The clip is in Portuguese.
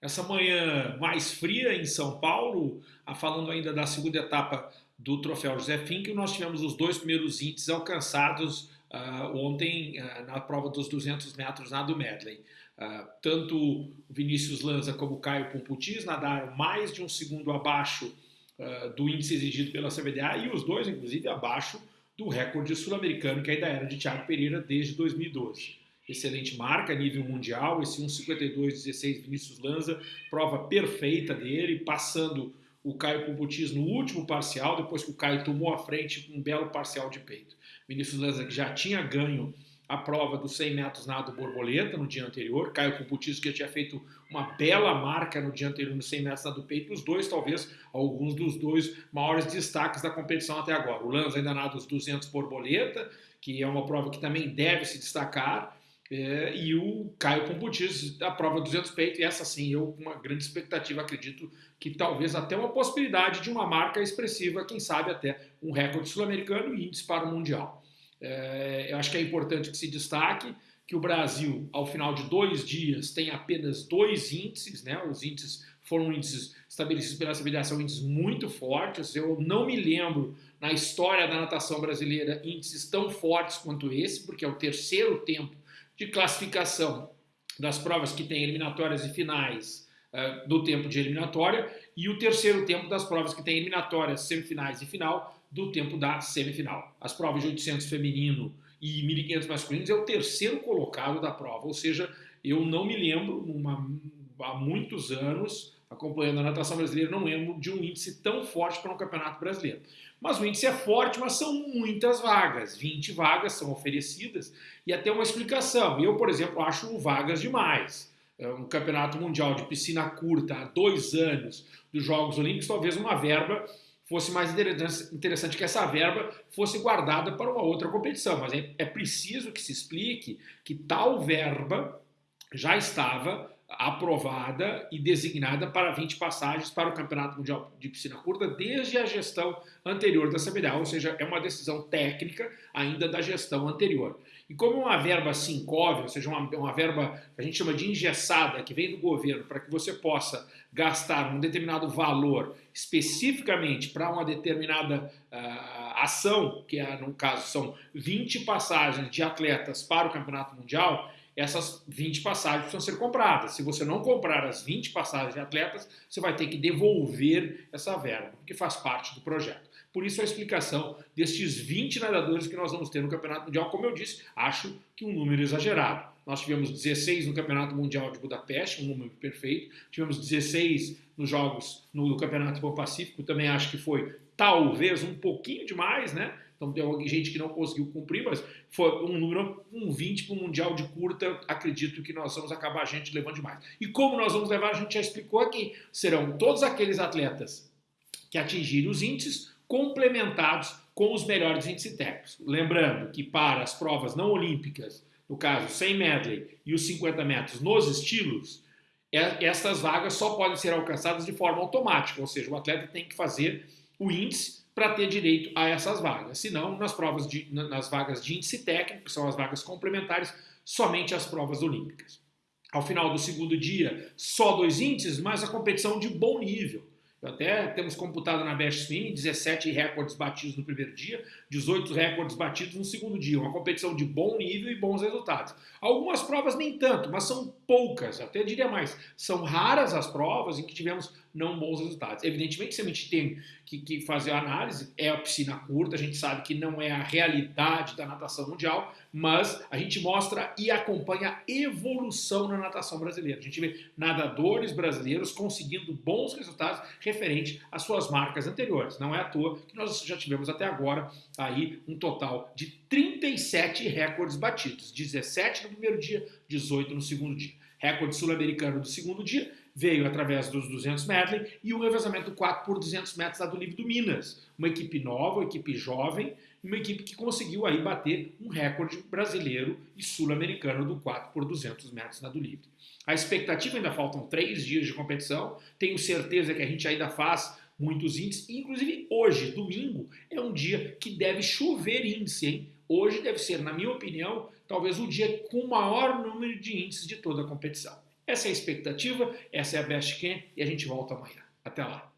Essa manhã mais fria em São Paulo, falando ainda da segunda etapa do Troféu José Fink, nós tivemos os dois primeiros índices alcançados uh, ontem uh, na prova dos 200 metros na do medley. Uh, tanto Vinícius Lanza como Caio Pumputis nadaram mais de um segundo abaixo do índice exigido pela CBDA e os dois, inclusive, abaixo do recorde sul-americano que ainda era de Thiago Pereira desde 2012 excelente marca nível mundial, esse 1,52,16 Vinícius Lanza, prova perfeita dele, passando o Caio Puputis no último parcial, depois que o Caio tomou a frente um belo parcial de peito. Vinícius Lanza que já tinha ganho a prova dos 100 metros nado borboleta no dia anterior, Caio Puputis que tinha feito uma bela marca no dia anterior no 100 metros nado peito, os dois talvez alguns dos dois maiores destaques da competição até agora. O Lanza ainda nada os 200 borboleta, que é uma prova que também deve se destacar, é, e o Caio Pombutis a prova 200 peito, e essa sim, eu com uma grande expectativa, acredito que talvez até uma possibilidade de uma marca expressiva, quem sabe até um recorde sul-americano e índice para o Mundial. É, eu acho que é importante que se destaque que o Brasil, ao final de dois dias, tem apenas dois índices, né? os índices foram índices estabelecidos pela Federação, índices muito fortes, eu não me lembro na história da natação brasileira índices tão fortes quanto esse, porque é o terceiro tempo de classificação das provas que têm eliminatórias e finais uh, do tempo de eliminatória e o terceiro tempo das provas que têm eliminatórias, semifinais e final do tempo da semifinal. As provas de 800 feminino e 1500 masculinos é o terceiro colocado da prova, ou seja, eu não me lembro, numa, há muitos anos, acompanhando a natação brasileira, não lembro de um índice tão forte para um campeonato brasileiro. Mas o índice é forte, mas são muitas vagas. 20 vagas são oferecidas e até uma explicação. Eu, por exemplo, acho vagas demais. É um campeonato mundial de piscina curta há dois anos dos Jogos Olímpicos, talvez uma verba fosse mais interessante que essa verba fosse guardada para uma outra competição. Mas é, é preciso que se explique que tal verba já estava aprovada e designada para 20 passagens para o Campeonato Mundial de Piscina Curta desde a gestão anterior da CBDA, ou seja, é uma decisão técnica ainda da gestão anterior. E como uma verba sincóvel, ou seja, uma, uma verba que a gente chama de engessada, que vem do governo para que você possa gastar um determinado valor especificamente para uma determinada uh, ação, que é, no caso são 20 passagens de atletas para o Campeonato Mundial, essas 20 passagens precisam ser compradas. Se você não comprar as 20 passagens de atletas, você vai ter que devolver essa verba, que faz parte do projeto. Por isso a explicação destes 20 nadadores que nós vamos ter no Campeonato Mundial, como eu disse, acho que um número exagerado. Nós tivemos 16 no Campeonato Mundial de Budapeste, um número perfeito. Tivemos 16 nos Jogos no Campeonato do Pacífico, também acho que foi talvez um pouquinho demais, né? Então tem gente que não conseguiu cumprir, mas foi um número, um 20 para o Mundial de curta, acredito que nós vamos acabar a gente levando demais. E como nós vamos levar, a gente já explicou aqui, serão todos aqueles atletas que atingirem os índices complementados com os melhores índices técnicos. Lembrando que para as provas não olímpicas, no caso 100 medley e os 50 metros nos estilos, é, essas vagas só podem ser alcançadas de forma automática, ou seja, o atleta tem que fazer o índice para ter direito a essas vagas. Senão, nas provas de, nas vagas de índice técnico, que são as vagas complementares, somente as provas olímpicas. Ao final do segundo dia, só dois índices, mas a competição de bom nível. Até temos computado na Best Swim 17 recordes batidos no primeiro dia, 18 recordes batidos no segundo dia. Uma competição de bom nível e bons resultados. Algumas provas nem tanto, mas são poucas, até diria mais. São raras as provas em que tivemos não bons resultados. Evidentemente, se a gente tem que, que fazer a análise, é a piscina curta, a gente sabe que não é a realidade da natação mundial, mas a gente mostra e acompanha a evolução na natação brasileira. A gente vê nadadores brasileiros conseguindo bons resultados referente às suas marcas anteriores. Não é à toa que nós já tivemos até agora aí um total de 37 recordes batidos, 17 no primeiro dia, 18 no segundo dia. Recorde sul-americano do segundo dia veio através dos 200 medley e o revezamento 4 por 200 metros da do livre do Minas. Uma equipe nova, uma equipe jovem, uma equipe que conseguiu aí bater um recorde brasileiro e sul-americano do 4 por 200 metros na do livre. A expectativa ainda faltam três dias de competição, tenho certeza que a gente ainda faz muitos índices, inclusive hoje, domingo, é um dia que deve chover índice, hein? Hoje deve ser, na minha opinião, talvez o dia com o maior número de índices de toda a competição. Essa é a expectativa, essa é a Best Can e a gente volta amanhã. Até lá.